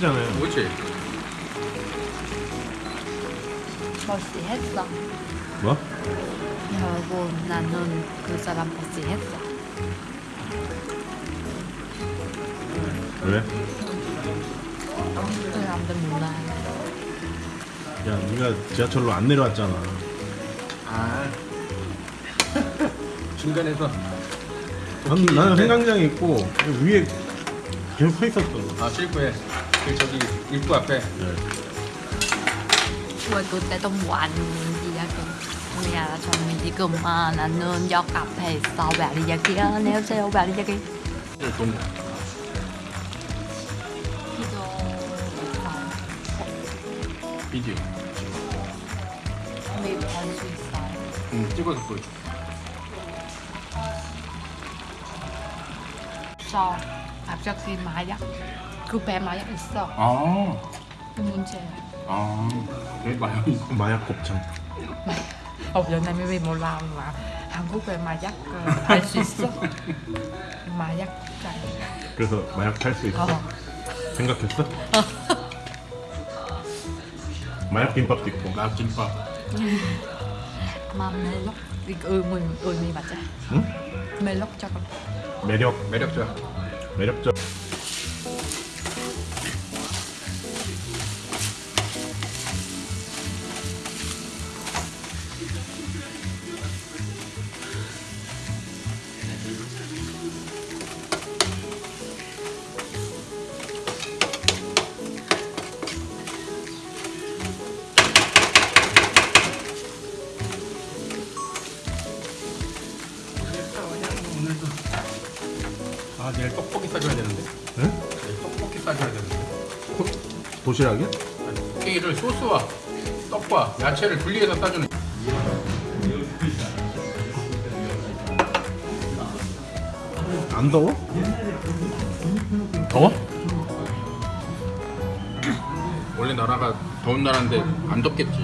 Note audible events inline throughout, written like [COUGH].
예쁘잖아요. 그렇지. 버시했어. 뭐? 여러분 나는 그 사람 버시했어. 왜? 그 사람들 몰라. 야, 네가 지하철로 안 내려왔잖아. 아. [LAUGHS] 중간에서 난, 나는 생강장에 있고 위에 계속 서 있었어. 아 실구에 그 저기 입구 앞에 네. 왜 그때 너무 안 이야기. 야, 저는 지금 아, 나는 역 앞에 있어. 왜 이야기야? 안녕하세요. 왜 이야기? 동 기도 비디오. 매입할수 있어요. 응 찍어서 보여줘. 저 갑자기 마약 급해 마약 있어. 아. 그 문제야. 아. 왜 마요? 마약 곱창. 어, 연애 왜 몰라 와 한국에 마약 할수 있어? 마약 장. 그래서 마약 탈 수 있어. 어. 생각했어? 마약 김밥도 있고. 나 김밥. 마 멜록 이거 의문 의미 맞지? 응? 멜록 저거. 매력, 매력적. 매력적. 아 내일 떡볶이 싸줘야 되는데. 응? 내일 떡볶이 싸줘야 되는데. 도시락이야? 아니, 케이를 소스와 떡과 야채를 분리해서 싸주는. 안 더워? 더워? 원래 나라가 더운 나라인데 안 덥겠지.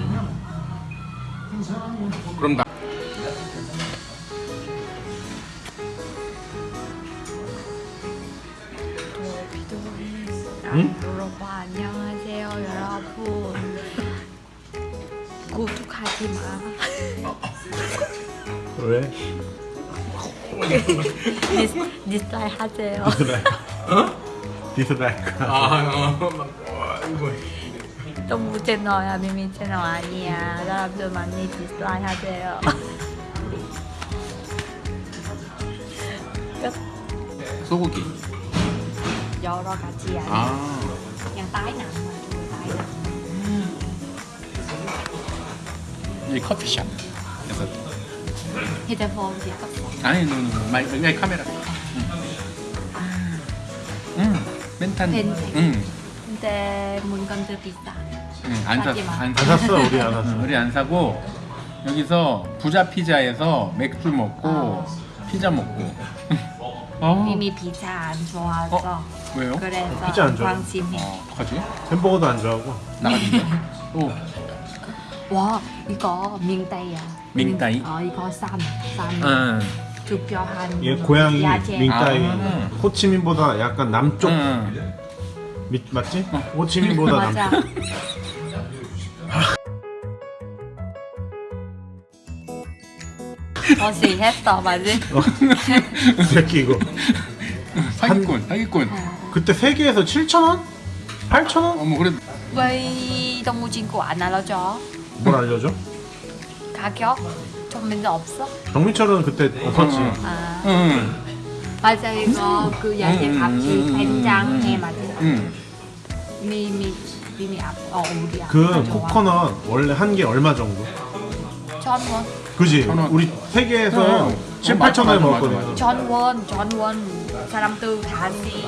그럼 나 응? 여러분 안녕하세요 여러분. 구독하지 마. 왜? dis, dislike 하세요. dislike. 아, 어, 이거. 너무 채널야 미미 채널 아니야. 여러분들 많이 디스라이 하세요. 끝. 소고기. 여러 가지야. 아, 그냥 nặng. 이 커피숍. 약간 휴대폰 cấp 아니. 마이, 마이 카메라. 응. 멘탄. 펜. 응. 근데 물건들 비싸. 응. 안 샀어. 사지 마. 안안 샀어. 샀어, 우리 안 샀어. 우리 안 사고 여기서 부자 피자에서 맥주 먹고 어. 피자 먹고. [LAUGHS] 어. 미미 피자 안 좋아서. 왜요? 그래서 피자 안 좋아? 관심해. 어, 어떡하지? 햄버거도 안 좋아하고. 또와 이거 밍따이야. 밍따이? 어 이거 쌈. 쌈. 응. 주뼈한 얘 고향이 야채. 밍따이. 아. 호치민보다 약간 남쪽 응. 밑 맞지? 호치민보다 맞아. 남쪽. 버시 했어 맞지? 이 [LAUGHS] 새끼 이거. 사기꾼, 사기꾼. 그때 세 개에서 7천 원? 8천 원? 어머 그래. 왜 동무 친구 안 알려줘? 뭘 알려줘? 가격? 좀 맨날 없어? 정민철은 그때 없었지. 어. 아 응. 맞아 이거 그 야채 음, 된장에 음. 맞아. 응. 미미 미미 앞 어 우리야. 그 코코넛 원래 한 개 얼마 정도? 전원 그지? 원. 우리 세 개에서 어. 7, 어, 8천 맞아, 원에 먹었거든. 전원 전원 사람들 다시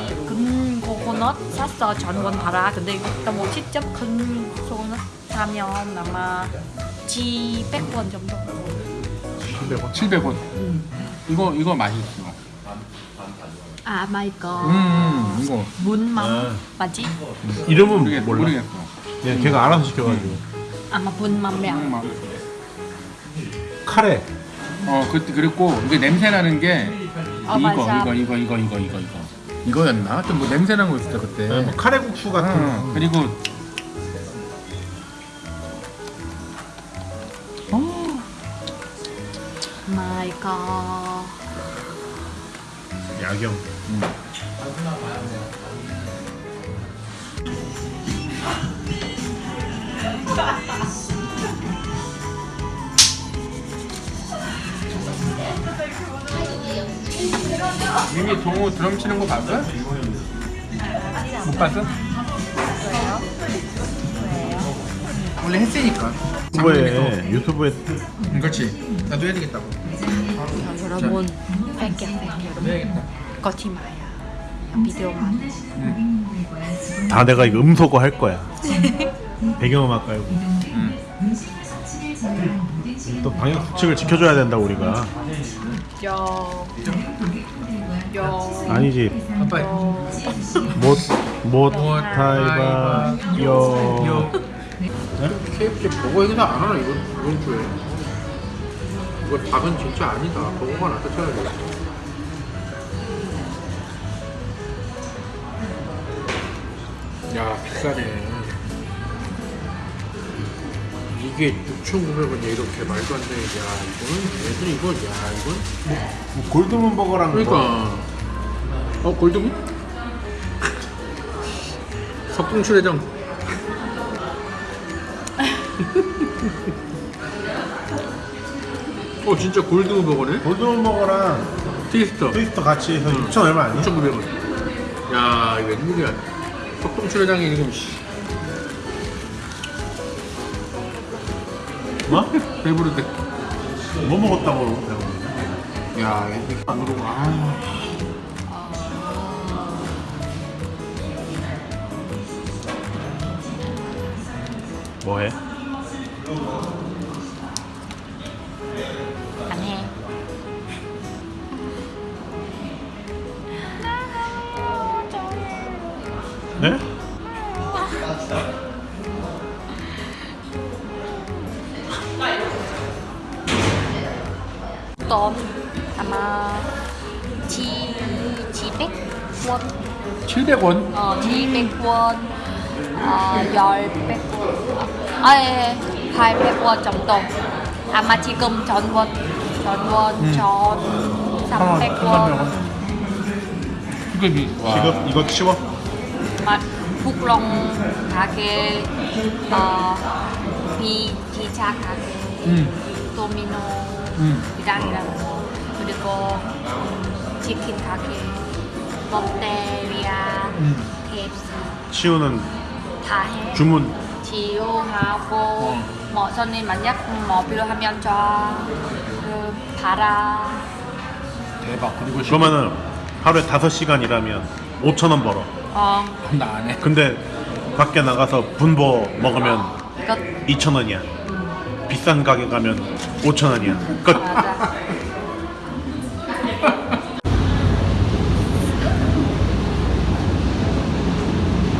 큰 코코넛 샀어 전원 봐라 근데 너무 직접 큰 코코넛 사면 아마 700원 정도 700원. 700원. 이거 이거 맛있어. 아 마이 거 음, 이거 문맘 아. 맞지? 이름은 모르겠, 몰라. 모르겠어. 그냥 걔가 알아서 시켜가지고. 아마 음, 막. 카레. 어, 그 그랬고 이게 냄새 나는 게 어, 이거. 이거 이거 이거 이거 이거 이거. 이거였나? 하여튼 뭐 냄새 난거 있었어 그때. 네, 뭐 카레국수 같은 응. 그리고 my god. 야경. 미미 동호 드럼 치는 거 봤어? 못 봤어? 원래 했으니까. 유튜브에 유튜브에 응, 그렇지. 나도 해야 되겠다고. 자, 여러분 여러분 해야겠다. 마요 비디오만 다 내가 이거 음소거 할 거야. 배경음악 깔고. 응. 또 방역 수칙을 지켜줘야 된다 우리가. 요. 요. 아니지. 아빠. 못 못 타이바 요. KFC 버거 행사 안 하나 이번 이번 주에 이거 닭은 진짜 아니다 버거가 낫다 쳐야 돼 야, 비싸네. 이게 6,900원이야, 이렇게 말도 안 되는. 야, 이거는, 얘들 이거, 야, 이건. 뭐 골드문 버거랑 뭐 그러니까. 어, 골드문? [LAUGHS] 석궁출회장. [LAUGHS] 어, 진짜 골드문 버거네? 골드문 버거랑 트위스터. 트위스터 같이 해서 6천 얼마 아니야? 6,900원. 야, 이거 웬일이야. 석궁출회장이 지금, 뭐? 배부르대. 뭐 먹었다고? 야, 이거 안 오르고, 아. 뭐해? Tôm 아마 지 지백 원 700원. 어, 지백 원 어, 열백 원 아예 팔백 원 정도 아마 지금 전원 전원 전 삼백 원 지급이. 와. 지금 이거 치워? 맛 북롱 가게 어, 비 기차 가게 응. 도미노 응. 이랑이랑 그리고 치킨 가게 롯데리아 응. KFC 치우는 다 해. 주문 지우하고 어. 뭐 손님 만약 뭐 필요하면 저그 봐라 대박. 그리고 그러면은 하루에 5시간 일하면 5천 원 벌어. 어 나안 해. 근데 밖에 나가서 분보 먹으면 이거 2천 원이야. 비싼 가게 가면 5천 원이야. 끝.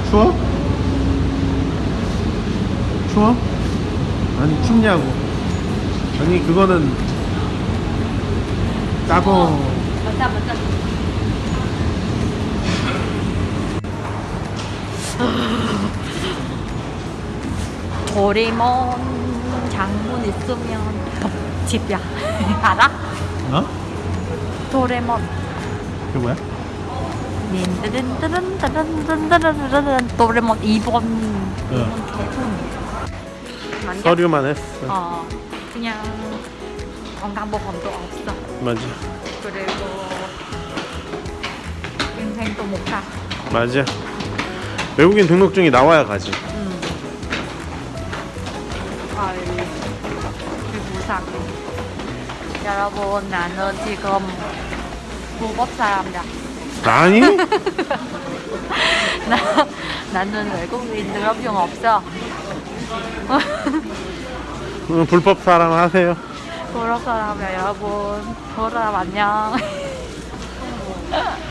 추워? 추워? 아니 춥냐고. 아니 그거는 따고 맞아 맞아 도리몬 장문 있으면 집이야 [LAUGHS] 알아? 어? 도레몬 그게 뭐야? 딘드딘드딘드딘드딘드딘 도레몬 2번 응. 서류만 했어. 어 그냥 건강보험도 없어 맞아. 그리고 인생도 못가 맞아. 외국인 등록증이 나와야 가지. 음. 아 이 불쌍해 여러분 나는 지금 불법 사람이야 아니? [LAUGHS] 나, 나는 외국인 등록증 없어. 응, 불법 사람 하세요. 불법 사람이야 여러분. 불법 사람 안녕 [LAUGHS]